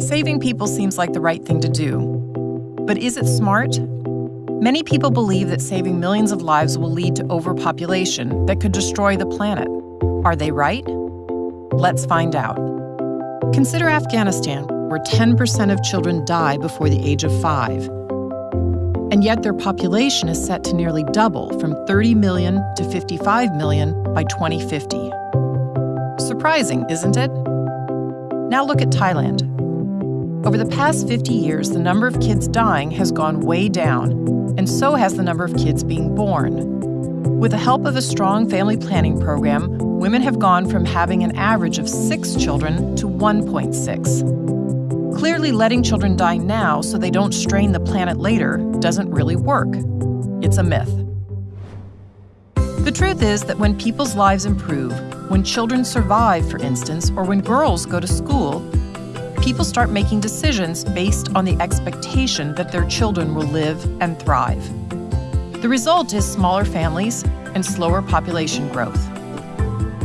Saving people seems like the right thing to do. But is it smart? Many people believe that saving millions of lives will lead to overpopulation that could destroy the planet. Are they right? Let's find out. Consider Afghanistan, where 10% of children die before the age of five. And yet their population is set to nearly double from 30 million to 55 million by 2050. Surprising, isn't it? Now look at Thailand. Over the past 50 years, the number of kids dying has gone way down, and so has the number of kids being born. With the help of a strong family planning program, women have gone from having an average of six children to 1.6. Clearly, letting children die now so they don't strain the planet later doesn't really work. It's a myth. The truth is that when people's lives improve, when children survive, for instance, or when girls go to school, people start making decisions based on the expectation that their children will live and thrive. The result is smaller families and slower population growth.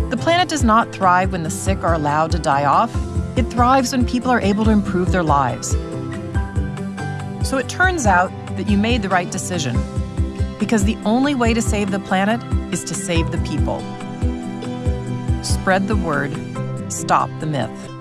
The planet does not thrive when the sick are allowed to die off. It thrives when people are able to improve their lives. So it turns out that you made the right decision because the only way to save the planet is to save the people. Spread the word, stop the myth.